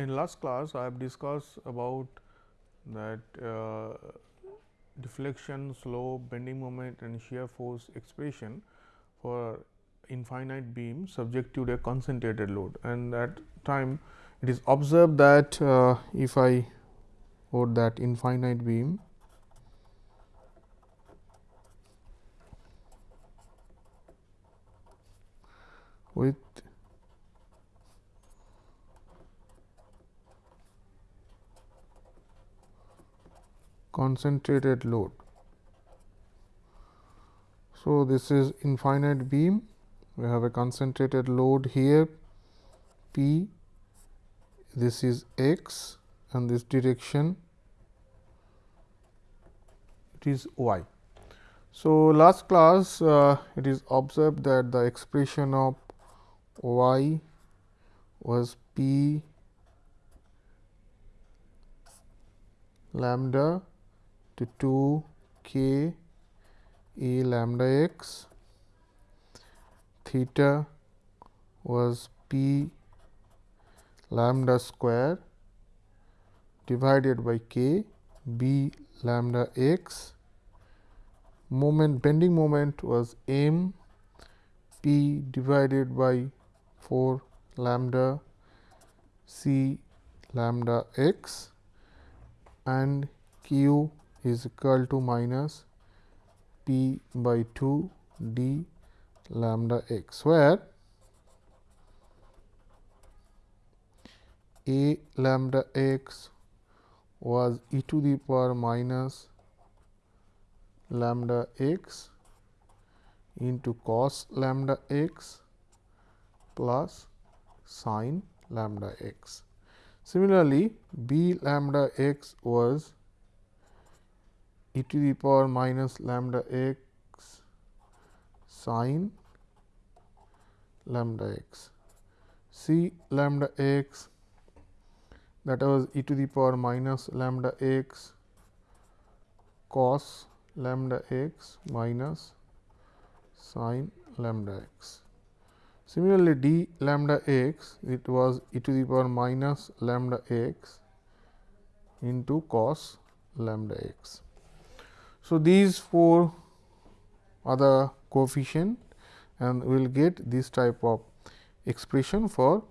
in last class I have discussed about that uh, deflection, slope, bending moment and shear force expression for infinite beam subject to a concentrated load. And that time it is observed that uh, if I put that infinite beam with concentrated load. So, this is infinite beam we have a concentrated load here P this is x and this direction it is y. So, last class uh, it is observed that the expression of y was p lambda to 2 k a lambda x. Theta was p lambda square divided by k b lambda x. Moment bending moment was m p divided by 4 lambda c lambda x. And q is equal to minus p by 2 d lambda x, where a lambda x was e to the power minus lambda x into cos lambda x plus sin lambda x. Similarly, b lambda x was e to the power minus lambda x sin lambda x. C lambda x that was e to the power minus lambda x cos lambda x minus sin lambda x. Similarly, d lambda x it was e to the power minus lambda x into cos lambda x. So, these four are the coefficient and we will get this type of expression for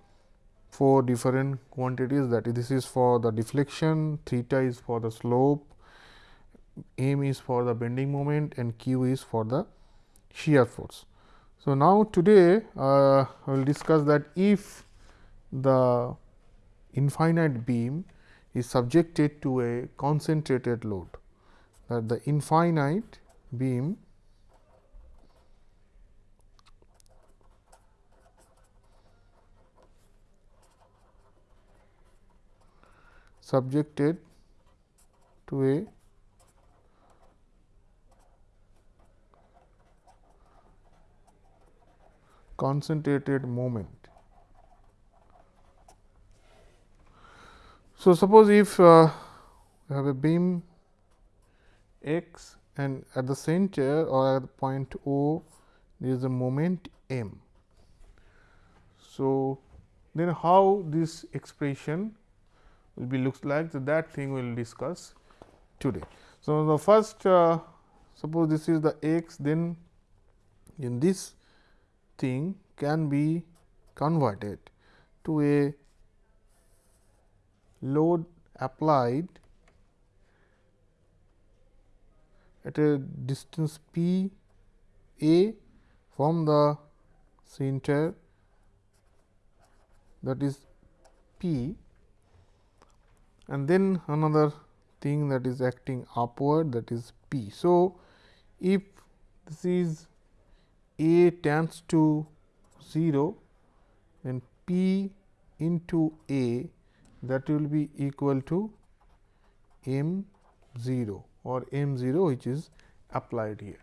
four different quantities that is this is for the deflection, theta is for the slope, m is for the bending moment and q is for the shear force. So, now today uh, I will discuss that if the infinite beam is subjected to a concentrated load that the infinite beam subjected to a concentrated moment. So, suppose if uh, you have a beam x and at the center or at the point O there is a moment m. So, then how this expression will be looks like so that thing we will discuss today. So, the first uh, suppose this is the x then in this thing can be converted to a load applied at a distance p a from the center that is p and then another thing that is acting upward that is p. So, if this is a tends to 0 then p into a that will be equal to m 0 or m 0 which is applied here.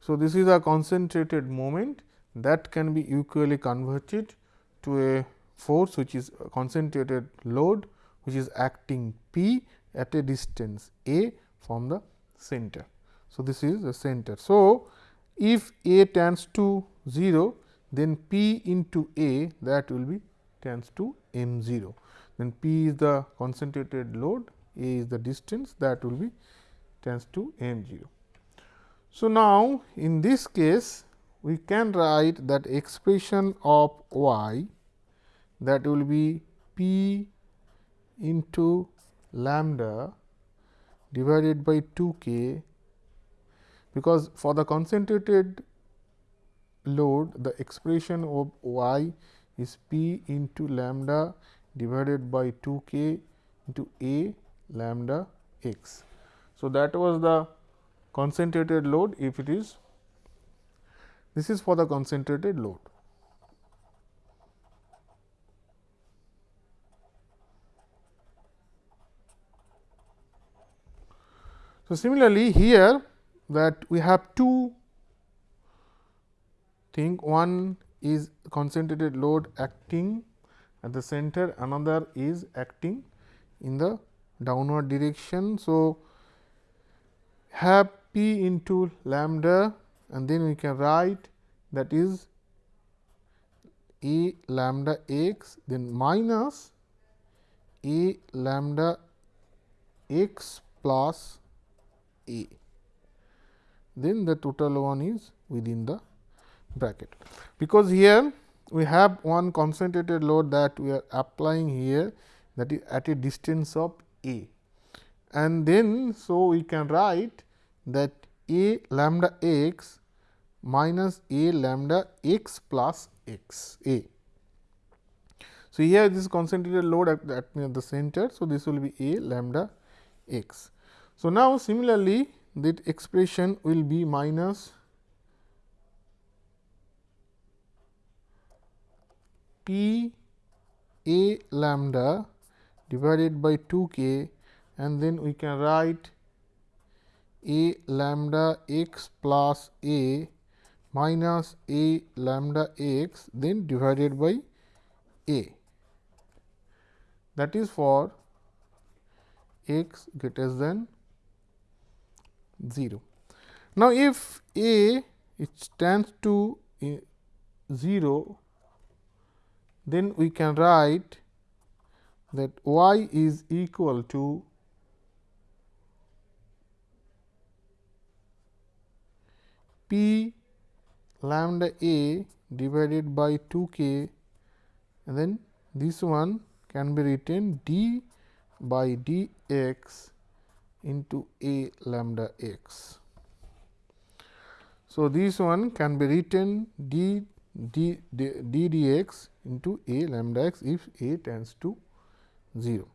So, this is a concentrated moment that can be equally converted to a force which is concentrated load which is acting P at a distance a from the center. So, this is the center. So, if a tends to 0 then P into a that will be tends to m 0. Then P is the concentrated load, A is the distance that will be tends to m 0. So, now in this case we can write that expression of y that will be p into lambda divided by 2 k because for the concentrated load the expression of y is p into lambda divided by 2 k into a lambda x. So, that was the concentrated load if it is this is for the concentrated load. So, similarly, here that we have two thing one is concentrated load acting at the center another is acting in the downward direction. So, have p into lambda and then we can write that is a lambda x then minus a lambda x plus a then the total one is within the bracket. Because here we have one concentrated load that we are applying here that is at a distance of a and then so we can write that a lambda x minus a lambda x plus x a. So, here this concentrated load at, at the center. So, this will be a lambda x. So, now similarly that expression will be minus p a lambda divided by 2 k and then we can write a lambda x plus a minus a lambda x then divided by a that is for x greater than 0. Now, if a it tends to eh, 0, then we can write that y is equal to p lambda a divided by 2 k and then this one can be written d by d x into a lambda x. So, this one can be written d d, d, d dx into a lambda x if a tends to 0.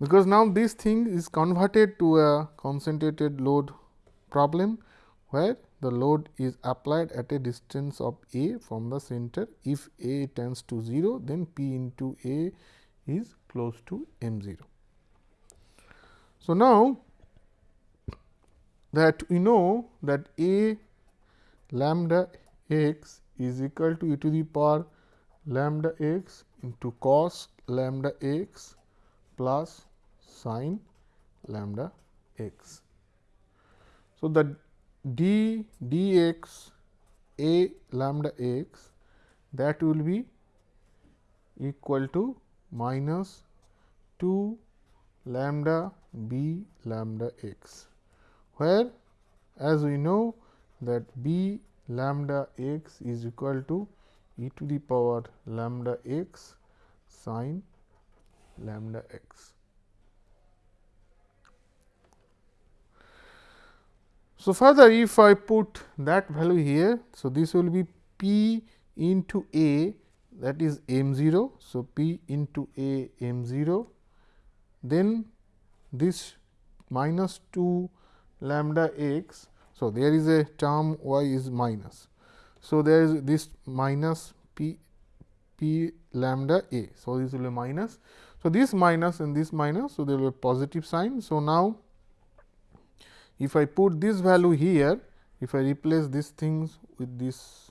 Because now this thing is converted to a concentrated load problem, where the load is applied at a distance of a from the center. If a tends to 0, then p into a is close to m 0. So, now that we know that a lambda x is equal to e to the power lambda x into cos lambda x plus sin lambda x. So, the d dx a lambda x that will be equal to minus 2 lambda b lambda x, where as we know that b lambda x is equal to e to the power lambda x sin lambda x. So, further if I put that value here, so this will be p into a that is m 0. So, p into a m 0 then this minus 2 lambda x. So, there is a term y is minus. So, there is this minus p p lambda a. So, this will be minus. So, this minus and this minus. So, there will be positive sign. So, now if I put this value here, if I replace these things with this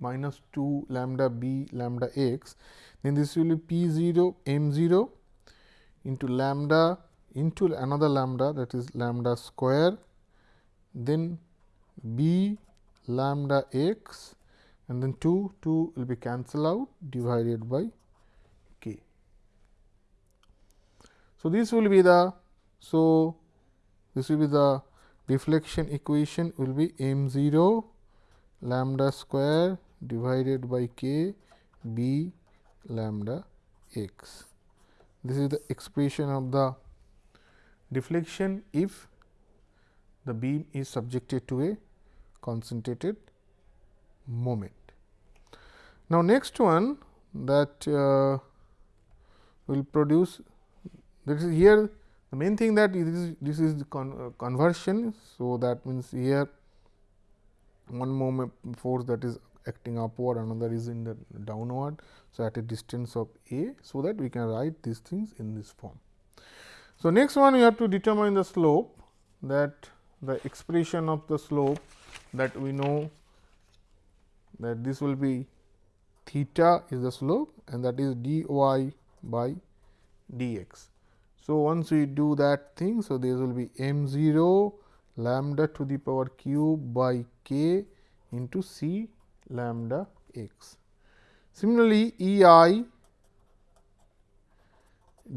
minus 2 lambda b lambda x, then this will be p 0 m 0 into lambda into another lambda that is lambda square, then b lambda x and then 2, 2 will be cancelled out divided by k. So, this will be the so this will be the deflection equation will be m 0 lambda square divided by k b lambda x. This is the expression of the deflection if the beam is subjected to a concentrated moment. Now, next one that uh, will produce that is here the main thing that this is this is the con, uh, conversion. So, that means here one moment force that is acting upward another is in the downward. So, at a distance of a. So, that we can write these things in this form. So, next one we have to determine the slope that the expression of the slope that we know that this will be theta is the slope and that is d y by d x. So, once we do that thing, so this will be m 0 lambda to the power cube by k into c lambda x. Similarly, E i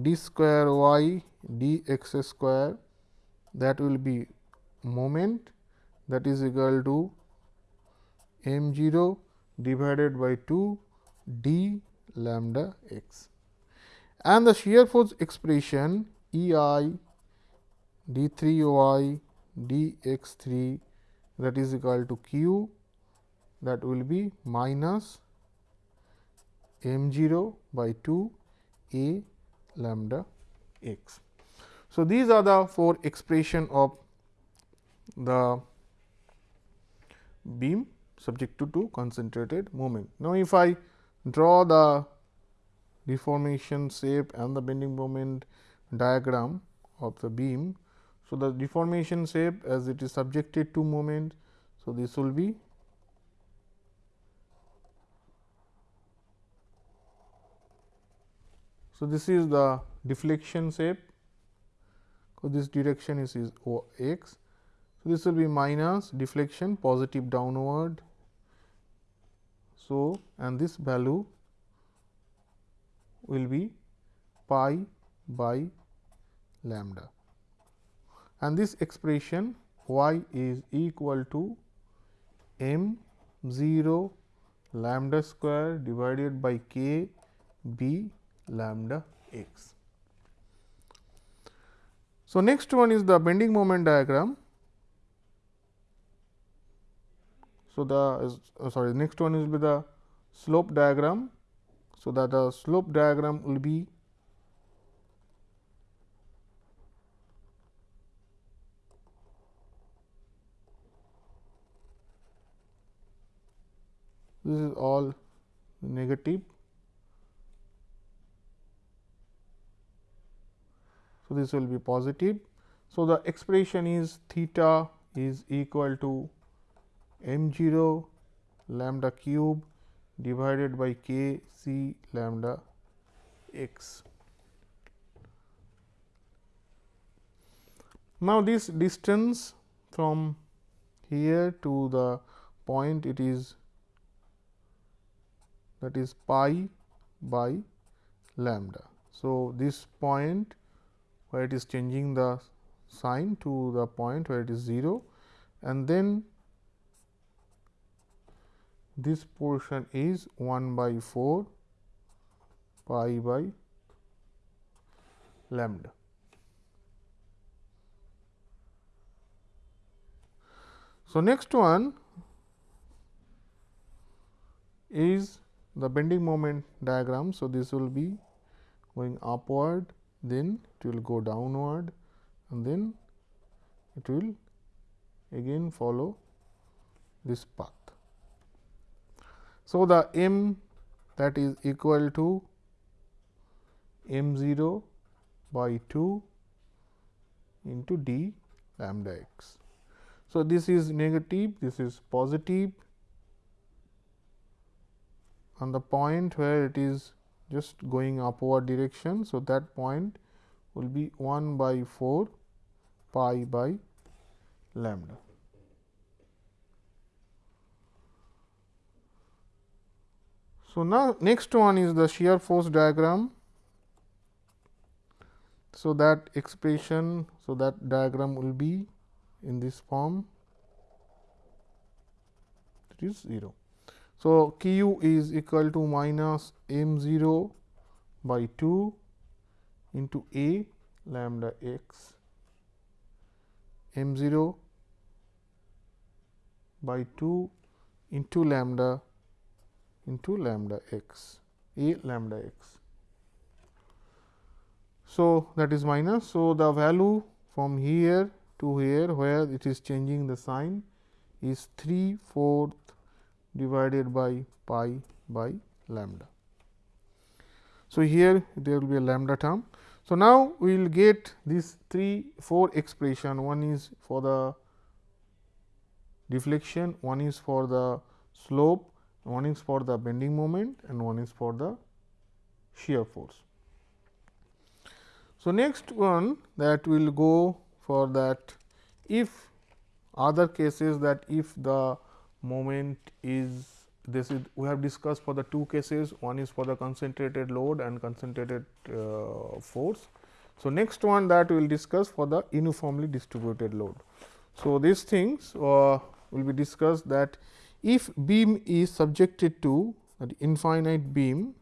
d square y d x square that will be moment that is equal to m 0 divided by 2 d lambda x and the shear force expression E i d 3 y d x 3 that is equal to q that will be minus m 0 by 2 a lambda x. So, these are the four expression of the beam subject to, to concentrated moment. Now, if I draw the deformation shape and the bending moment diagram of the beam. So, the deformation shape as it is subjected to moment. So, this will be So, this is the deflection shape, so this direction is, is o x. So, this will be minus deflection positive downward. So, and this value will be pi by lambda and this expression y is equal to m 0 lambda square divided by k b lambda x. So, next one is the bending moment diagram. So, the uh, sorry next one is with the slope diagram. So, that the slope diagram will be this is all negative So, this will be positive. So, the expression is theta is equal to m 0 lambda cube divided by k c lambda x. Now, this distance from here to the point it is that is pi by lambda. So, this point where it is changing the sign to the point where it is 0 and then this portion is 1 by 4 pi by lambda. So, next one is the bending moment diagram. So, this will be going upward then it will go downward and then it will again follow this path. So, the m that is equal to m 0 by 2 into d lambda x. So, this is negative, this is positive on the point where it is just going upward direction. So, that point will be 1 by 4 pi by lambda. So, now next one is the shear force diagram. So, that expression, so that diagram will be in this form it is 0. So, q is equal to minus m 0 by 2 into a lambda x m 0 by 2 into lambda into lambda x a lambda x. So, that is minus. So, the value from here to here where it is changing the sign is 3 fourth divided by pi by lambda. So, here there will be a lambda term. So, now we will get these 3 4 expression one is for the deflection, one is for the slope, one is for the bending moment and one is for the shear force. So, next one that we will go for that if other cases that if the moment is this is we have discussed for the two cases one is for the concentrated load and concentrated uh, force. So, next one that we will discuss for the uniformly distributed load. So, these things uh, will be discussed that if beam is subjected to the infinite beam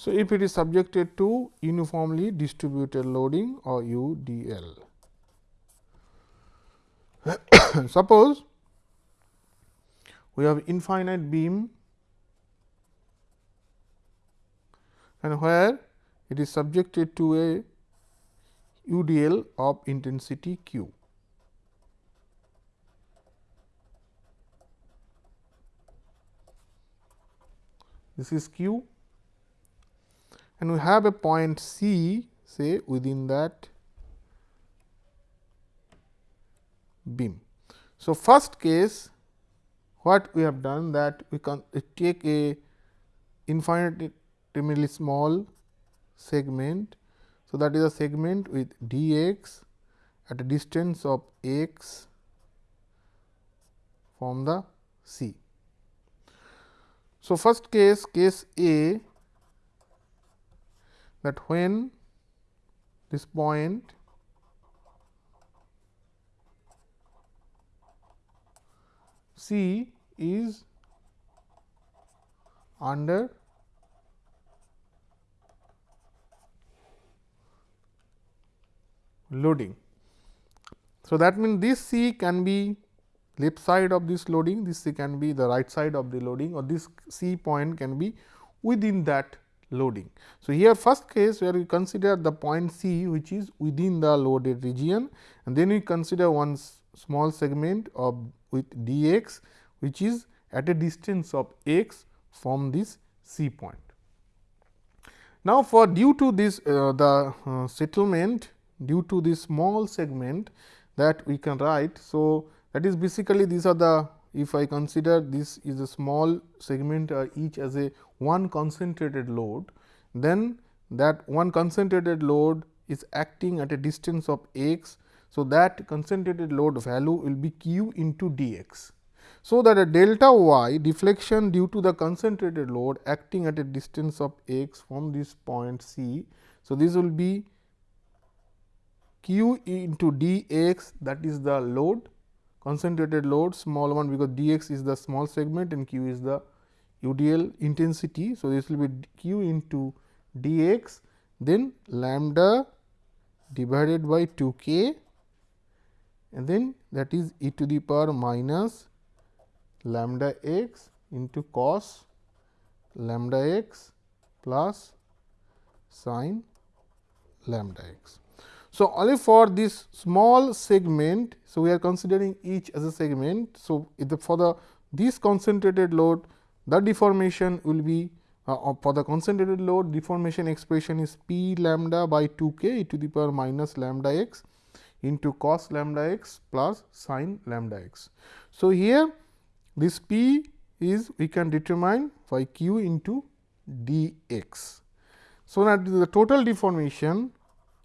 So, if it is subjected to uniformly distributed loading or UDL. Suppose we have infinite beam and where it is subjected to a UDL of intensity q. This is q and we have a point C say within that beam. So, first case what we have done that we can take a infinitesimally small segment. So, that is a segment with d x at a distance of x from the C. So, first case case A that when this point C is under loading. So, that means this C can be left side of this loading, this C can be the right side of the loading or this C point can be within that loading. So, here first case where we consider the point C which is within the loaded region and then we consider one small segment of with d x which is at a distance of x from this C point. Now, for due to this uh, the uh, settlement due to this small segment that we can write. So, that is basically these are the if I consider this is a small segment uh, each as a one concentrated load, then that one concentrated load is acting at a distance of x. So, that concentrated load value will be q into d x. So, that a delta y deflection due to the concentrated load acting at a distance of x from this point C. So, this will be q into d x that is the load concentrated load small one because d x is the small segment and q is the UDL intensity. So, this will be q into d x then lambda divided by 2 k and then that is e to the power minus lambda x into cos lambda x plus sin lambda x. So, only for this small segment. So, we are considering each as a segment. So, the, for the this concentrated load the deformation will be uh, for the concentrated load deformation expression is p lambda by 2 k e to the power minus lambda x into cos lambda x plus sin lambda x. So, here this p is we can determine by q into d x. So, now the total deformation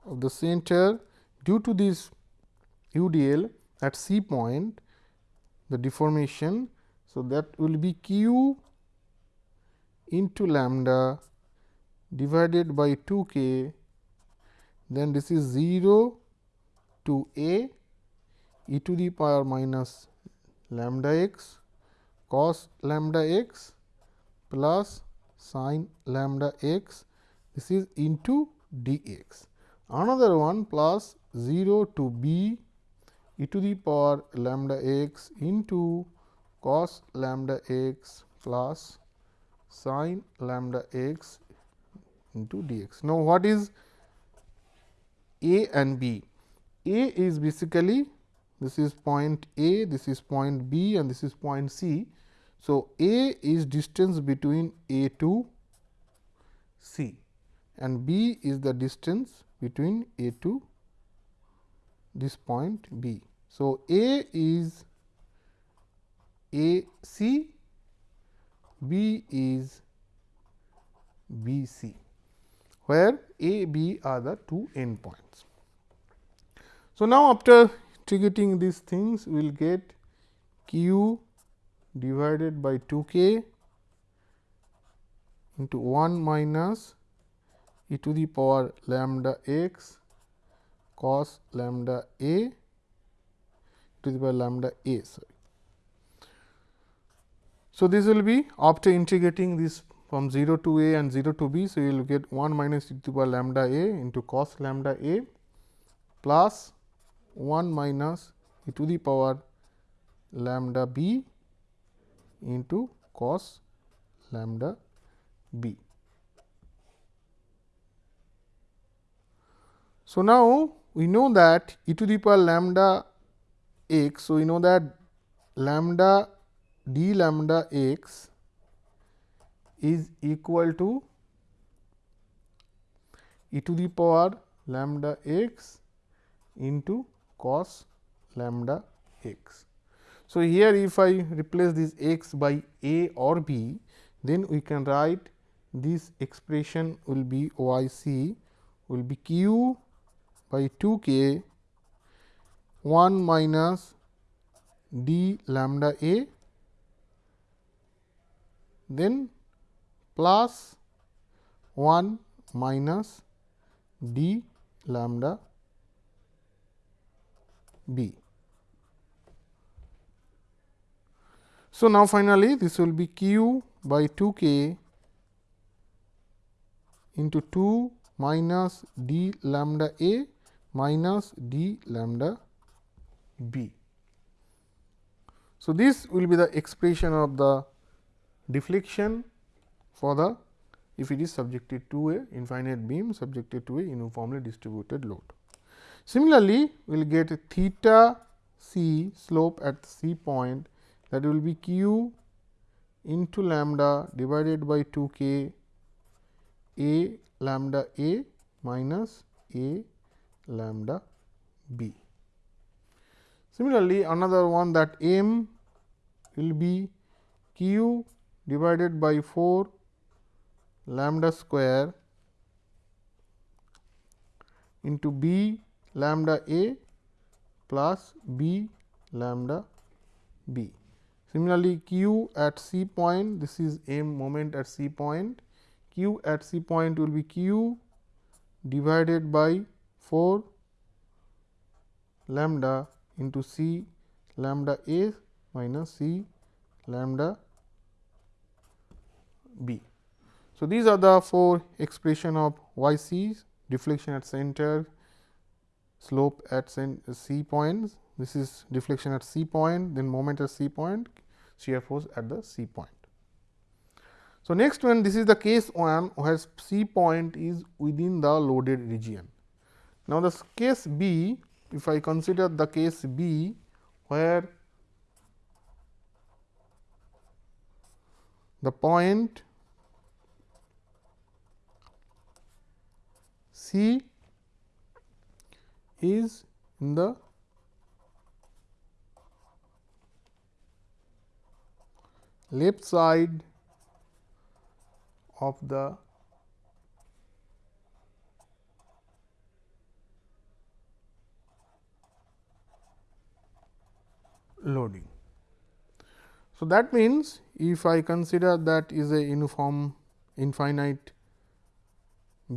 of the center due to this UDL at C point the deformation. So, that will be q into lambda divided by 2 k then this is 0 to a e to the power minus lambda x cos lambda x plus sin lambda x this is into dx. Another one plus 0 to b e to the power lambda x into cos lambda x plus sin lambda x into dx. Now, what is a and b? A is basically this is point A, this is point B and this is point C. So, A is distance between A to C and B is the distance between A to this point B. So, A is A C, B is B C, where A, B are the two endpoints. So, now after integrating these things we will get q divided by 2 k into 1 minus e to the power lambda x cos lambda a to the power lambda a. Sorry. So, this will be after integrating this from 0 to a and 0 to b. So, you will get 1 minus e to the power lambda a into cos lambda a plus 1 minus e to the power lambda b into cos lambda b. So, now we know that e to the power lambda x. So, we know that lambda d lambda x is equal to e to the power lambda x into cos lambda x. So, here if I replace this x by a or b, then we can write this expression will be y c will be q by 2 k 1 minus d lambda a then plus 1 minus d lambda b. So, now finally, this will be q by 2 k into 2 minus d lambda a minus d lambda b. So, this will be the expression of the deflection for the if it is subjected to a infinite beam subjected to a uniformly distributed load. Similarly, we will get theta c slope at c point that will be q into lambda divided by 2 k a lambda a minus a lambda b. Similarly, another one that m will be q divided by 4 lambda square into b lambda a plus b lambda b. Similarly, q at c point this is m moment at c point q at c point will be q divided by 4 lambda into c lambda a minus c lambda b. So, these are the four expression of y c deflection at center slope at C points. This is deflection at C point, then moment at C point, shear force at the C point. So, next one this is the case 1 where C point is within the loaded region. Now, the case B if I consider the case B where the point C is in the left side of the loading. So, that means, if I consider that is a uniform infinite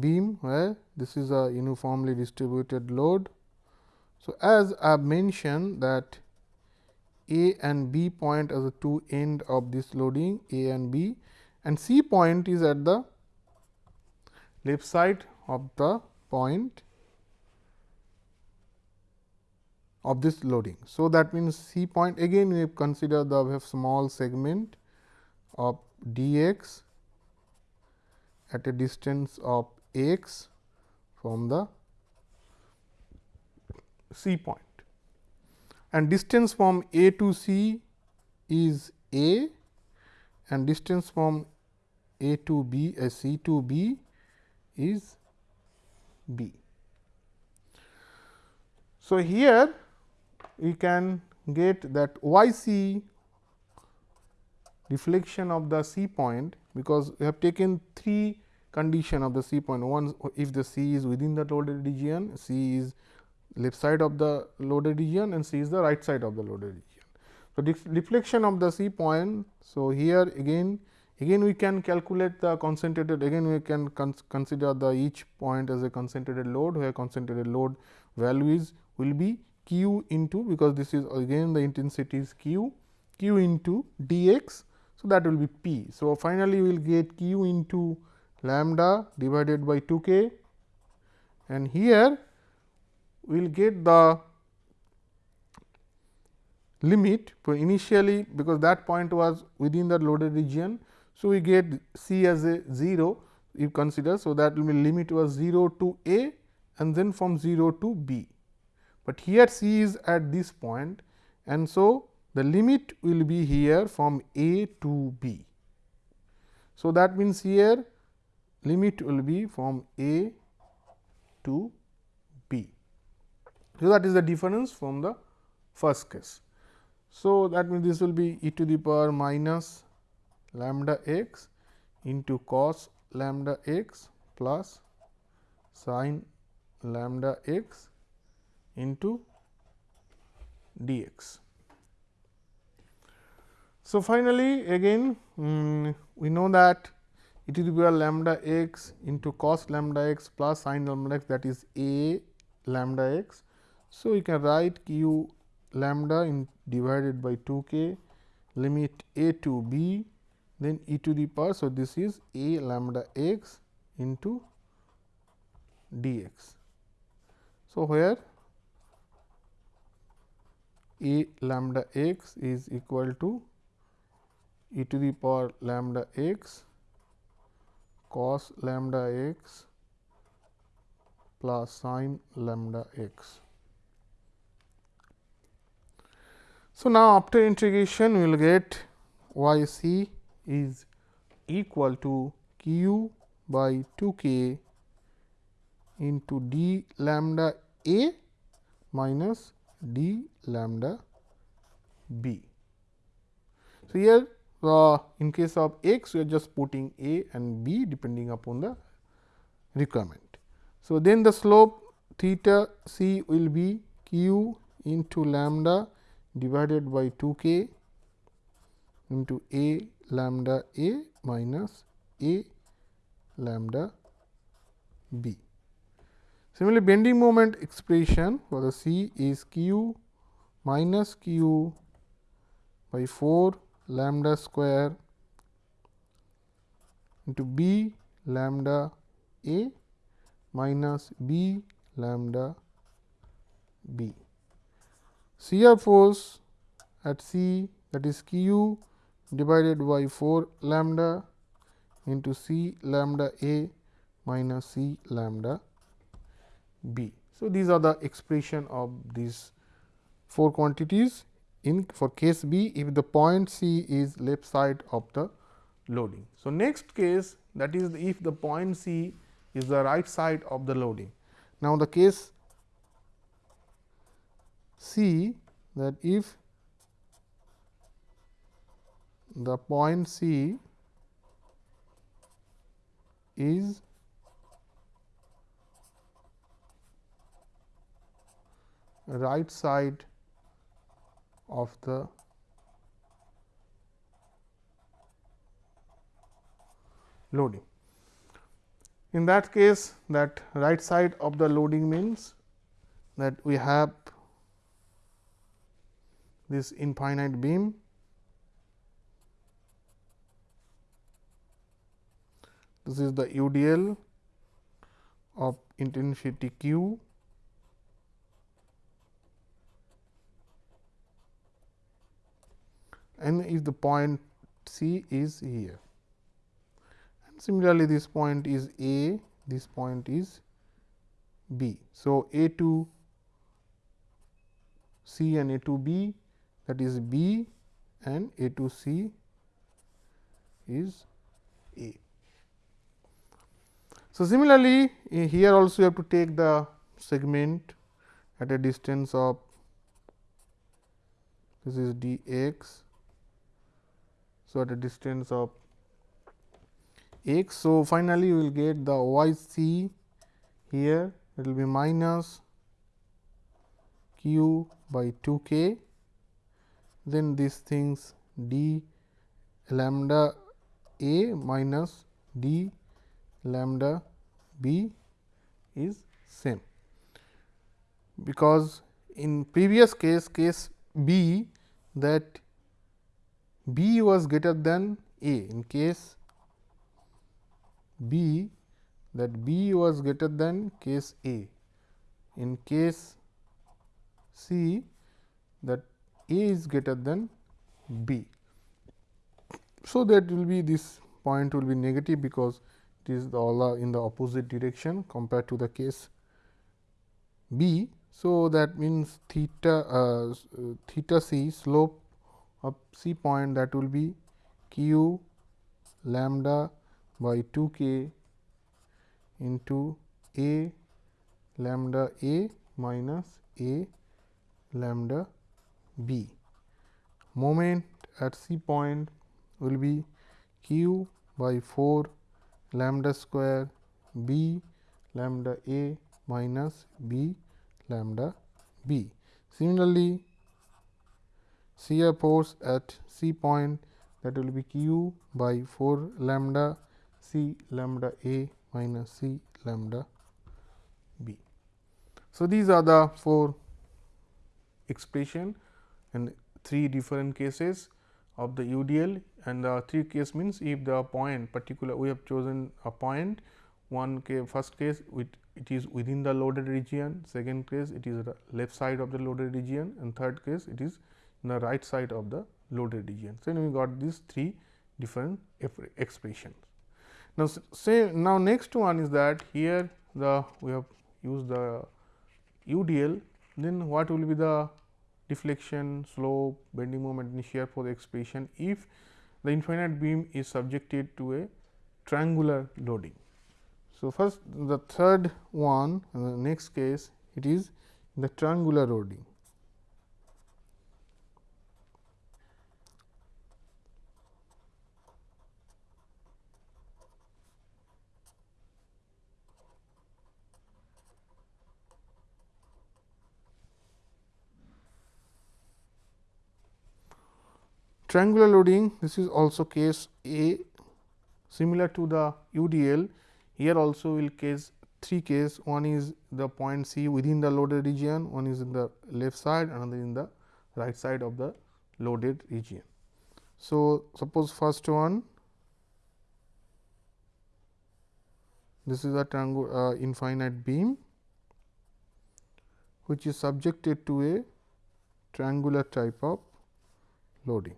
beam where this is a uniformly distributed load. So, as I have mentioned that A and B point as the two end of this loading A and B and C point is at the left side of the point of this loading. So, that means, C point again we consider the small segment of d x at a distance of x from the C point and distance from A to C is A and distance from A to B uh, C to B is B. So, here we can get that y c deflection of the C point because we have taken three condition of the C point. One if the C is within the loaded region, C is left side of the loaded region and C is the right side of the loaded region. So, deflection of the C point. So, here again again we can calculate the concentrated again we can cons consider the each point as a concentrated load where concentrated load value is will be q into because this is again the intensity is q q into d x. So, that will be p. So, finally, we will get q into lambda divided by 2 k and here we will get the limit for initially because that point was within the loaded region. So, we get c as a 0 you consider. So, that will be limit was 0 to a and then from 0 to b, but here c is at this point and so the limit will be here from a to b. So, that means here limit will be from a to b. So, that is the difference from the first case. So, that means this will be e to the power minus lambda x into cos lambda x plus sin lambda x into dx. So, finally, again um, we know that e to the power lambda x into cos lambda x plus sin lambda x that is a lambda x. So, we can write q lambda in divided by 2 k limit a to b then e to the power. So, this is a lambda x into d x. So, where a lambda x is equal to e to the power lambda x cos lambda x plus sin lambda x. So, now after integration we will get y c is equal to q by 2 k into d lambda a minus d lambda b. So, here uh, in case of x we are just putting a and b depending upon the requirement. So, then the slope theta c will be q into lambda divided by 2 k into a lambda a minus a lambda b. Similarly, bending moment expression for the c is q minus q by 4 lambda square into b lambda a minus b lambda b. Shear force at C that is q divided by 4 lambda into C lambda a minus C lambda b. So, these are the expression of these four quantities in for case B if the point C is left side of the loading. So, next case that is if the point C is the right side of the loading. Now, the case C that if the point C is right side of the loading. In that case that right side of the loading means that we have this infinite beam this is the UDL of intensity q and if the point C is here. And similarly, this point is A, this point is B. So, A to C and A to B that is B and A to C is A. So, similarly, eh, here also you have to take the segment at a distance of this is d x so, at a distance of x. So, finally, we will get the y c here. It will be minus q by 2 k. Then these things d lambda a minus d lambda b is same. Because in previous case case b that B was greater than A in case B that B was greater than case A. In case C that A is greater than B. So, that will be this point will be negative because it is all in the opposite direction compared to the case B. So, that means theta uh, theta c slope of C point that will be q lambda by 2 k into a lambda a minus a lambda b. Moment at C point will be q by 4 lambda square b lambda a minus b lambda b. Similarly, shear force at C point that will be q by 4 lambda C lambda A minus C lambda B. So, these are the four expression and three different cases of the UDL and the three case means if the point particular we have chosen a point one case first case with it is within the loaded region. Second case it is left side of the loaded region. And third case it is in the right side of the loaded region. So, we got these three different expressions. Now, say now next one is that here the we have used the UDL then what will be the deflection, slope, bending moment and shear for the expression if the infinite beam is subjected to a triangular loading. So, first the third one the next case it is the triangular loading. Triangular loading this is also case A similar to the UDL here also will case three case. One is the point C within the loaded region one is in the left side another in the right side of the loaded region. So, suppose first one this is a triangular uh, infinite beam which is subjected to a triangular type of loading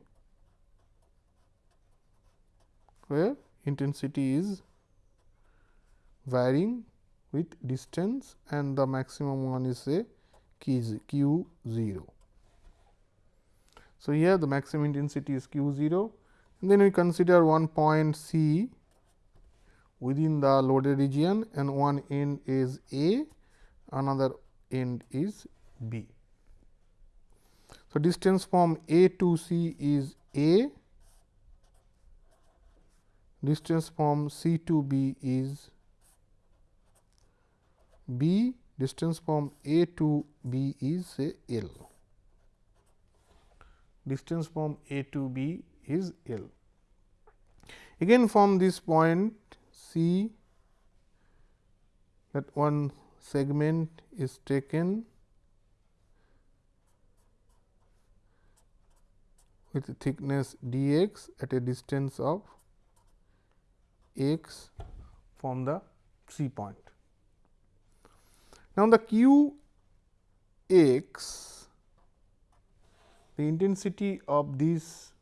where intensity is varying with distance and the maximum one is say q 0. So, here the maximum intensity is q 0 and then we consider one point C within the loaded region and one end is A, another end is B. So, distance from A to C is A, distance from C to B is B, distance from A to B is say L. Distance from A to B is L. Again from this point C that one segment is taken with thickness d x at a distance of x from the C point. Now, the q x the intensity of this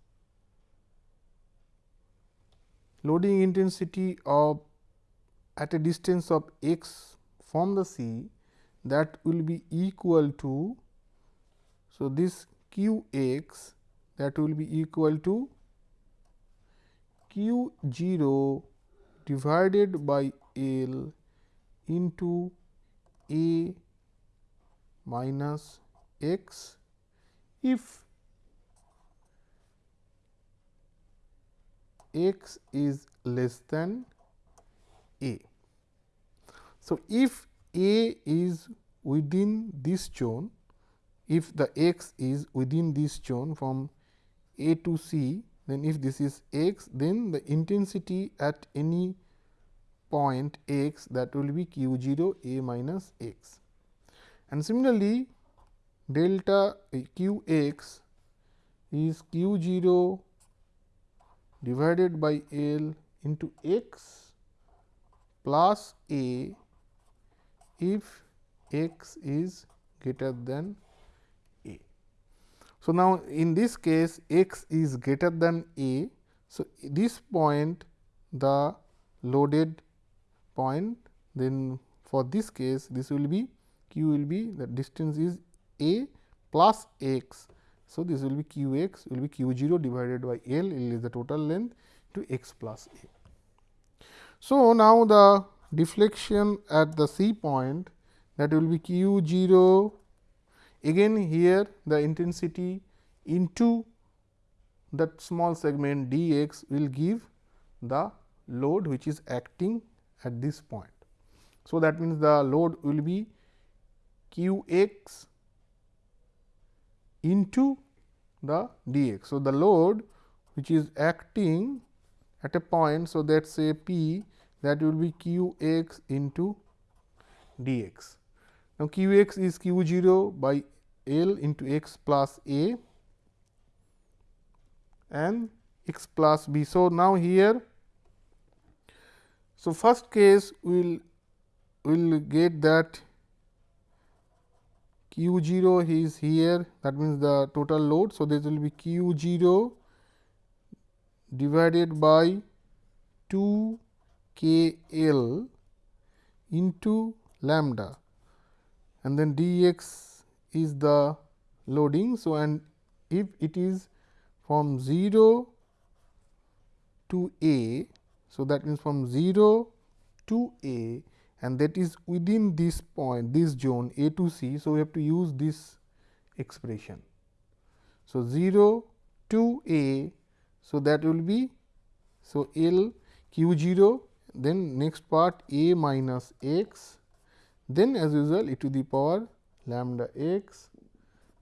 loading intensity of at a distance of x from the C that will be equal to. So, this q x that will be equal to q 0 divided by L into A minus x if x is less than A. So, if A is within this zone, if the x is within this zone from a to C, then if this is x, then the intensity at any point x that will be q 0 a minus x. And similarly, delta eh, q x is q 0 divided by L into x plus a if x is greater than so, now in this case x is greater than a. So, this point the loaded point then for this case this will be q will be the distance is a plus x. So, this will be q x will be q 0 divided by L, L is the total length to x plus a. So, now the deflection at the C point that will be q 0 Again here the intensity into that small segment d x will give the load which is acting at this point. So, that means the load will be q x into the d x. So, the load which is acting at a point. So, that say p that will be q x into d x. Now, q x is q 0 by L into x plus a and x plus b. So, now here so first case we will will get that q 0 is here that means the total load. So, this will be q 0 divided by 2 k L into lambda and then d x is the loading. So, and if it is from 0 to A. So, that means from 0 to A and that is within this point this zone A to C. So, we have to use this expression. So, 0 to A. So, that will be so L q 0 then next part A minus x then as usual e to the power lambda x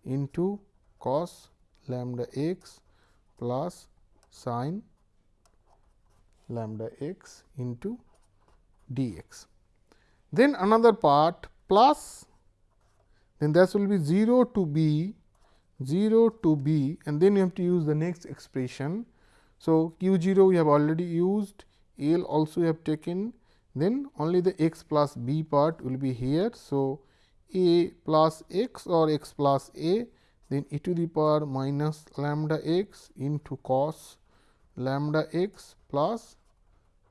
into cos lambda x plus sin lambda x into dx. Then another part plus then that will be 0 to b 0 to b and then you have to use the next expression. So, q 0 we have already used L also we have taken then only the x plus b part will be here. So, a plus x or x plus a then e to the power minus lambda x into cos lambda x plus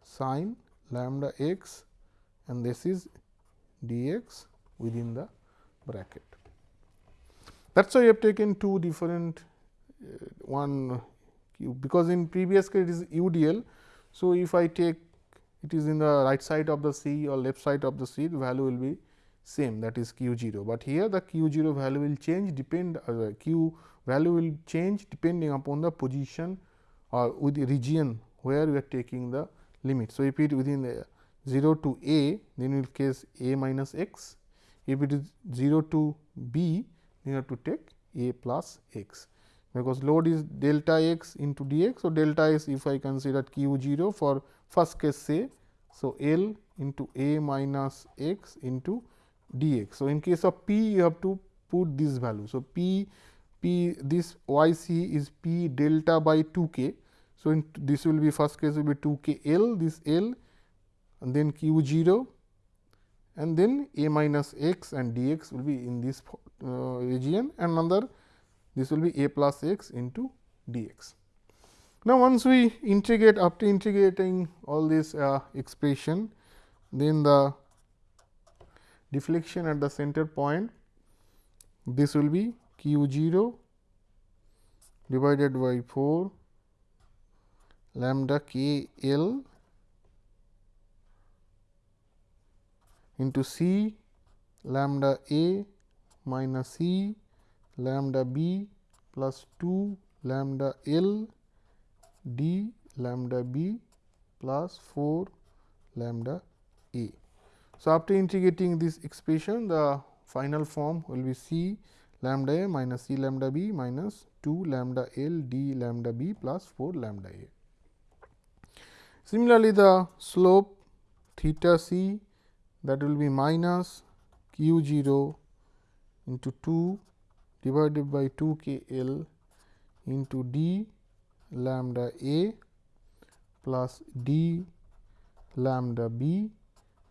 sin lambda x and this is dx within the bracket. That is why we have taken two different uh, one because in previous case it is UDL. So, if I take it is in the right side of the C or left side of the C the value will be same that is q 0, but here the q 0 value will change depend uh, q value will change depending upon the position or with the region where we are taking the limit. So, if it within the 0 to a then will case a minus x, if it is 0 to b you have to take a plus x because load is delta x into dx. So, delta x if I consider q 0 for first case say. So, L into a minus x into dx. So, in case of p you have to put this value. So, p p this y c is p delta by 2 k. So, in this will be first case will be 2 k L this L and then q 0 and then a minus x and dx will be in this uh, region and another this will be a plus x into dx. Now, once we integrate after integrating all this uh, expression, then the deflection at the center point this will be q 0 divided by 4 lambda k L into C lambda A minus C lambda B plus 2 lambda L d lambda B plus 4 lambda A. So, after integrating this expression the final form will be C lambda A minus C lambda B minus 2 lambda L d lambda B plus 4 lambda A. Similarly, the slope theta C that will be minus q 0 into 2 divided by 2 k L into d lambda A plus d lambda B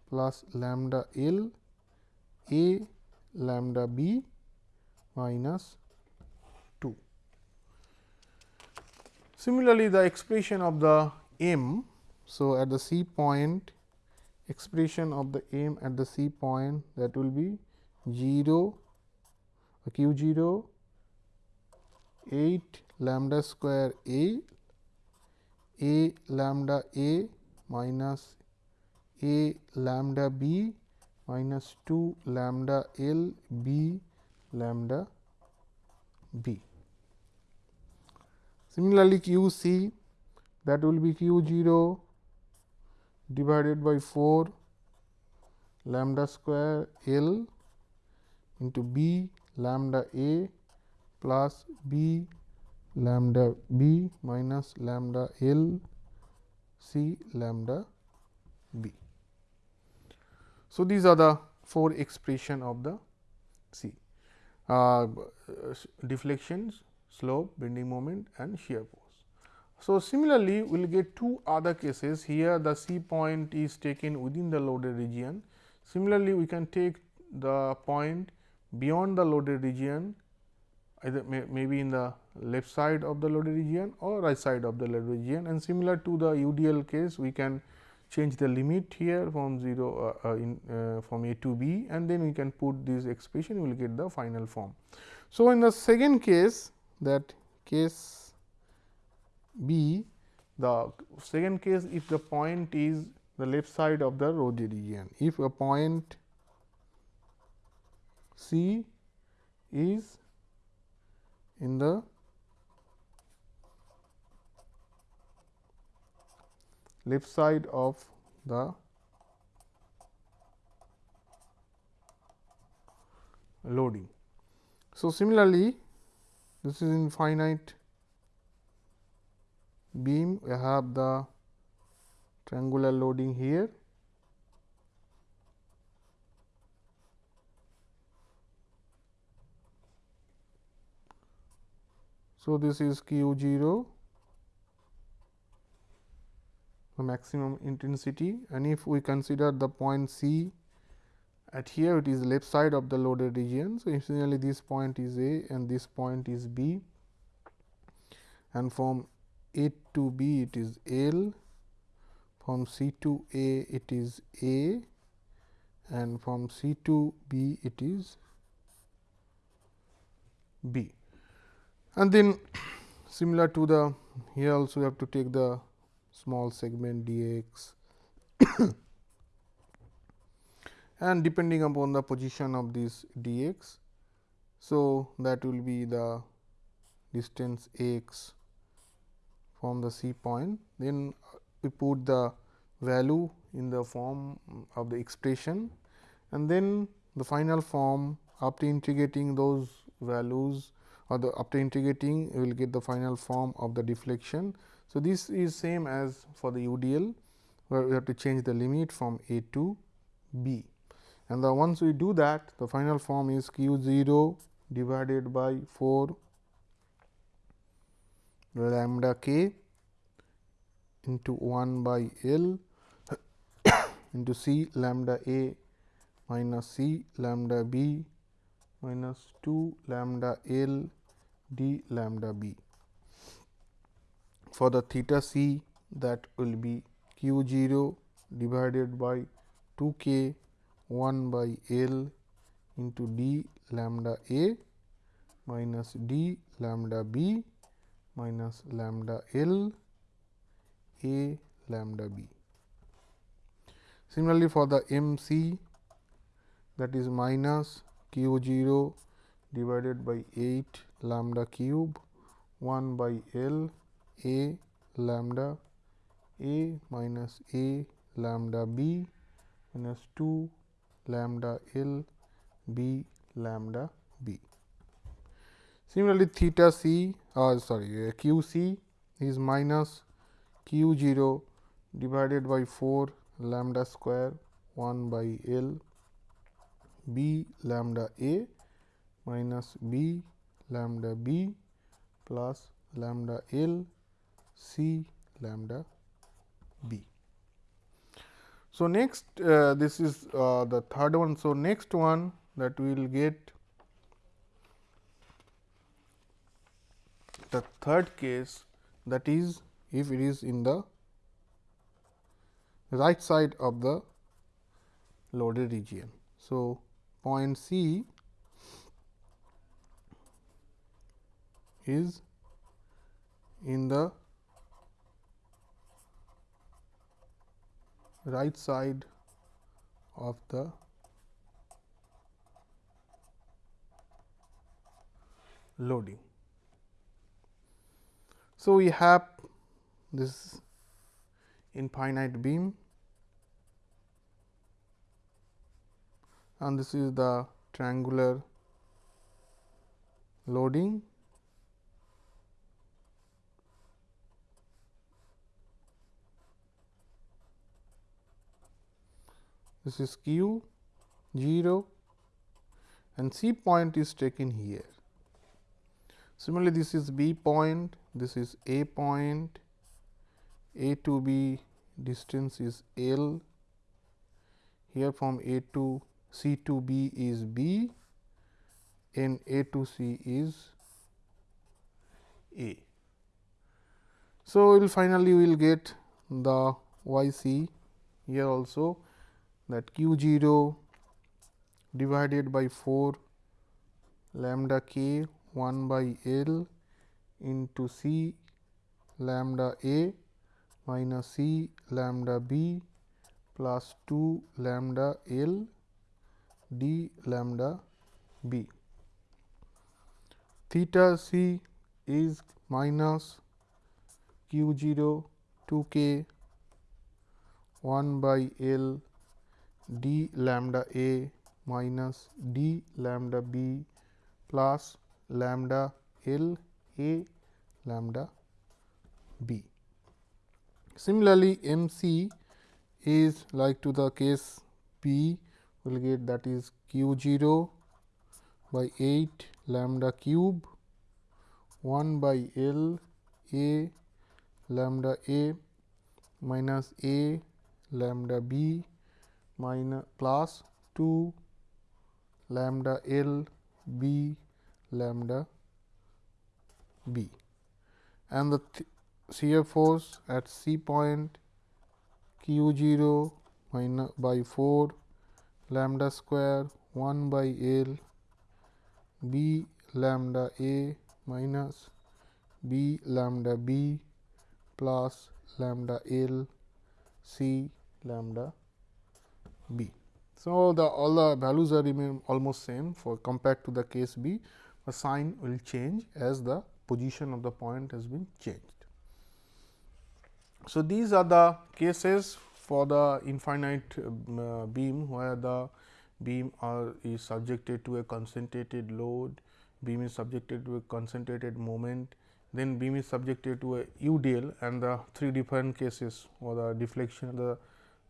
plus lambda L A lambda B minus 2. Similarly, the expression of the m. So, at the C point expression of the m at the C point that will be 0 q 0 8 lambda square a a lambda a minus a lambda b minus 2 lambda l b lambda b. Similarly, q c that will be q 0 divided by 4 lambda square L into b lambda a plus b lambda b minus lambda L c lambda b. So, these are the four expression of the C uh, deflections, slope, bending moment and shear force. So, similarly, we will get two other cases here the C point is taken within the loaded region. Similarly, we can take the point beyond the loaded region either may, maybe in the left side of the loaded region or right side of the loaded region and similar to the UDL case we can change the limit here from 0 uh, uh, in uh, from a to b and then we can put this expression we will get the final form. So, in the second case that case b the second case if the point is the left side of the loaded region if a point c is in the left side of the loading. So, similarly, this is infinite beam we have the triangular loading here So, this is q 0 the maximum intensity. And if we consider the point C at here it is left side of the loaded region. So, essentially this point is A and this point is B. And from A to B it is L, from C to A it is A. And from C to B it is B and then similar to the here also we have to take the small segment dx and depending upon the position of this d x. So, that will be the distance x from the C point. Then we put the value in the form of the expression and then the final form after integrating those values or the after integrating we will get the final form of the deflection. So, this is same as for the UDL where we have to change the limit from a to b and the once we do that the final form is q 0 divided by 4 lambda k into 1 by L into C lambda A minus C lambda B minus 2 lambda L d lambda B. For the theta c that will be q 0 divided by 2 k 1 by L into d lambda A minus d lambda B minus lambda L A lambda B. Similarly, for the M c that is minus q 0 divided by 8 lambda cube 1 by L A lambda A minus A lambda B minus 2 lambda L B lambda B. Similarly, theta c uh, sorry uh, q c is minus q 0 divided by 4 lambda square 1 by L b lambda a minus b lambda b plus lambda L c lambda b. So, next uh, this is uh, the third one. So, next one that we will get the third case that is if it is in the right side of the loaded region. So, point C is in the right side of the loading. So, we have this infinite beam and this is the triangular loading. This is q 0 and C point is taken here. Similarly, this is B point, this is A point, A to B distance is L, here from A to C to B is B and A to C is A. So, we will finally we will get the y c here also that q 0 divided by 4 lambda k 1 by L into C lambda A minus C lambda B plus 2 lambda L d lambda B. Theta c is minus q 0 2 k 1 by L d lambda A minus d lambda B plus lambda L A lambda B. Similarly, M c is like to the case P will get that is q 0 by 8 lambda cube 1 by L A lambda A minus A lambda B minus plus 2 lambda L B lambda b. And the shear force at C point q 0 minus by 4 lambda square 1 by L b lambda a minus b lambda b plus lambda L c lambda b. So, the all the values are remain almost same for compared to the case B, the sign will change as the position of the point has been changed. So, these are the cases for the infinite uh, beam where the beam are is subjected to a concentrated load, beam is subjected to a concentrated moment, then beam is subjected to a UDL and the three different cases or the deflection the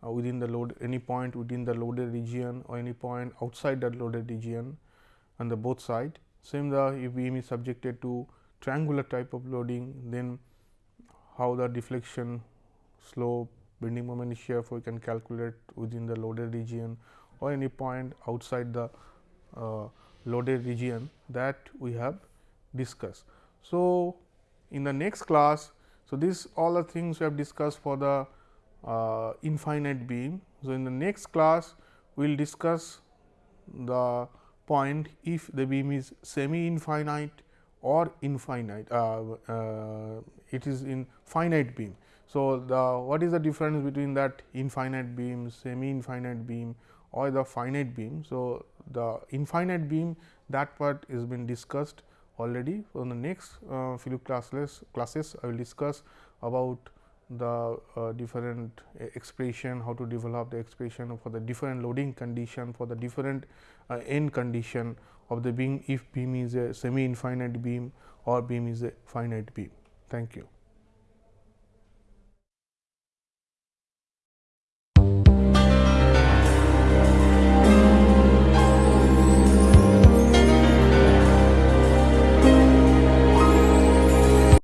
uh, within the load any point within the loaded region or any point outside the loaded region on the both side. Same the if beam is subjected to triangular type of loading then how the deflection slope bending moment shear we can calculate within the loaded region or any point outside the uh, loaded region that we have discussed. So, in the next class, so this all the things we have discussed for the uh, infinite beam. So, in the next class we will discuss the point if the beam is semi infinite or infinite uh, uh, it is in finite beam. So, the what is the difference between that infinite beam, semi infinite beam or the finite beam. So, the infinite beam that part is been discussed already. On the next uh, few classes, classes I will discuss about the uh, different expression, how to develop the expression for the different loading condition for the different uh, end condition of the beam if beam is a semi infinite beam or beam is a finite beam. Thank you.